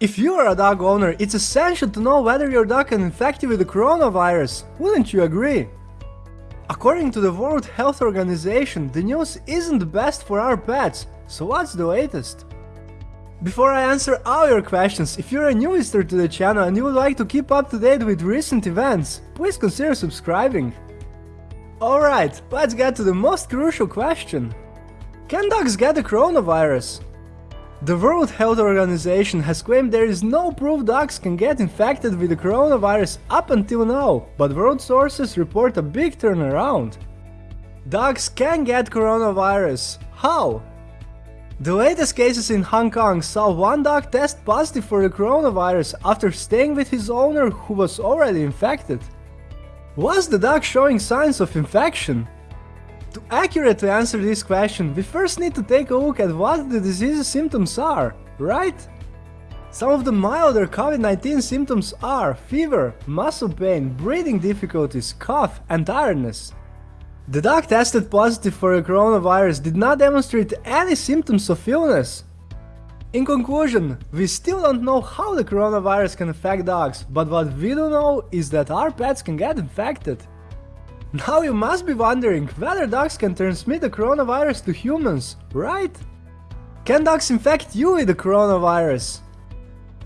If you are a dog owner, it's essential to know whether your dog can infect you with the coronavirus, wouldn't you agree? According to the World Health Organization, the news isn't the best for our pets, so what's the latest? Before I answer all your questions, if you're a new visitor to the channel and you would like to keep up to date with recent events, please consider subscribing. Alright, let's get to the most crucial question. Can dogs get the coronavirus? The World Health Organization has claimed there is no proof dogs can get infected with the coronavirus up until now, but world sources report a big turnaround. Dogs can get coronavirus. How? The latest cases in Hong Kong saw one dog test positive for the coronavirus after staying with his owner who was already infected. Was the dog showing signs of infection? To accurately answer this question, we first need to take a look at what the disease's symptoms are, right? Some of the milder COVID-19 symptoms are fever, muscle pain, breathing difficulties, cough and tiredness. The dog tested positive for the coronavirus did not demonstrate any symptoms of illness. In conclusion, we still don't know how the coronavirus can affect dogs, but what we do know is that our pets can get infected. Now you must be wondering whether dogs can transmit the coronavirus to humans, right? Can dogs infect you with the coronavirus?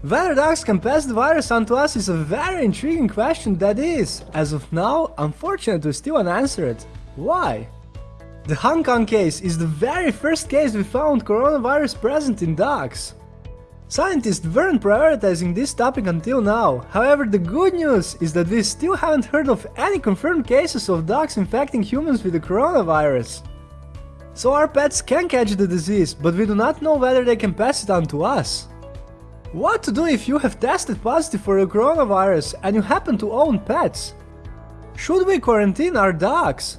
Whether dogs can pass the virus on to us is a very intriguing question that is, as of now, unfortunately still unanswered. Why? The Hong Kong case is the very first case we found coronavirus present in dogs. Scientists weren't prioritizing this topic until now, however the good news is that we still haven't heard of any confirmed cases of dogs infecting humans with the coronavirus. So our pets can catch the disease, but we do not know whether they can pass it on to us. What to do if you have tested positive for the coronavirus and you happen to own pets? Should we quarantine our dogs?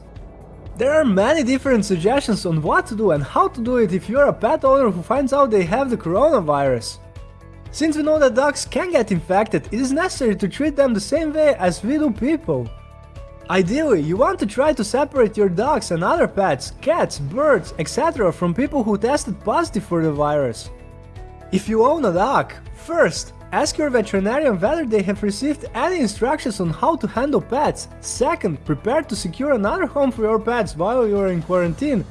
There are many different suggestions on what to do and how to do it if you're a pet owner who finds out they have the coronavirus. Since we know that dogs can get infected, it is necessary to treat them the same way as we do people. Ideally, you want to try to separate your dogs and other pets, cats, birds, etc. from people who tested positive for the virus. If you own a dog, first, ask your veterinarian whether they have received any instructions on how to handle pets. Second, prepare to secure another home for your pets while you are in quarantine.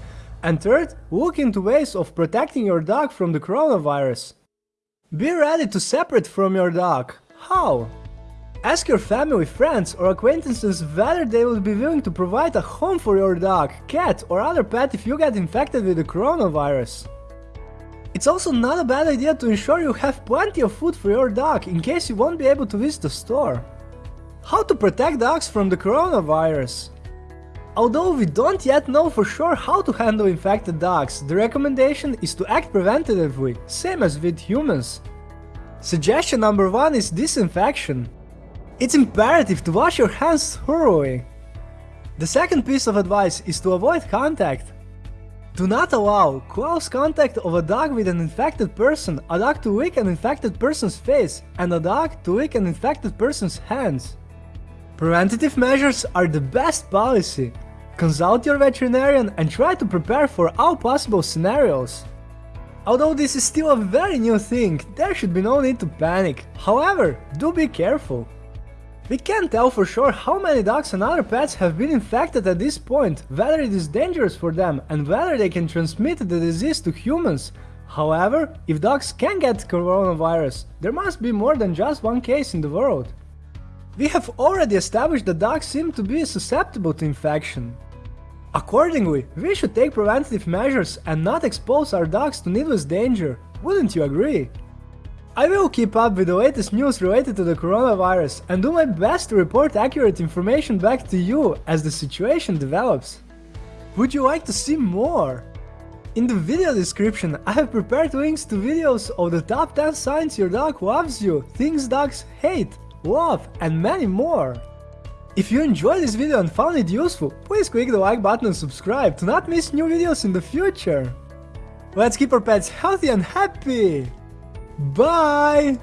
And third, look into ways of protecting your dog from the coronavirus. Be ready to separate from your dog. How? Ask your family, friends or acquaintances whether they would be willing to provide a home for your dog, cat or other pet if you get infected with the coronavirus. It's also not a bad idea to ensure you have plenty of food for your dog in case you won't be able to visit the store. How to protect dogs from the coronavirus? Although we don't yet know for sure how to handle infected dogs, the recommendation is to act preventatively, same as with humans. Suggestion number 1 is disinfection. It's imperative to wash your hands thoroughly. The second piece of advice is to avoid contact. Do not allow close contact of a dog with an infected person, a dog to lick an infected person's face, and a dog to lick an infected person's hands. Preventative measures are the best policy. Consult your veterinarian and try to prepare for all possible scenarios. Although this is still a very new thing, there should be no need to panic. However, do be careful. We can't tell for sure how many dogs and other pets have been infected at this point, whether it is dangerous for them and whether they can transmit the disease to humans. However, if dogs can get coronavirus, there must be more than just one case in the world. We have already established that dogs seem to be susceptible to infection. Accordingly, we should take preventative measures and not expose our dogs to needless danger, wouldn't you agree? I will keep up with the latest news related to the coronavirus and do my best to report accurate information back to you as the situation develops. Would you like to see more? In the video description I have prepared links to videos of the top 10 signs your dog loves you, things dogs hate, love, and many more. If you enjoyed this video and found it useful, please click the like button and subscribe to not miss new videos in the future. Let's keep our pets healthy and happy! Bye!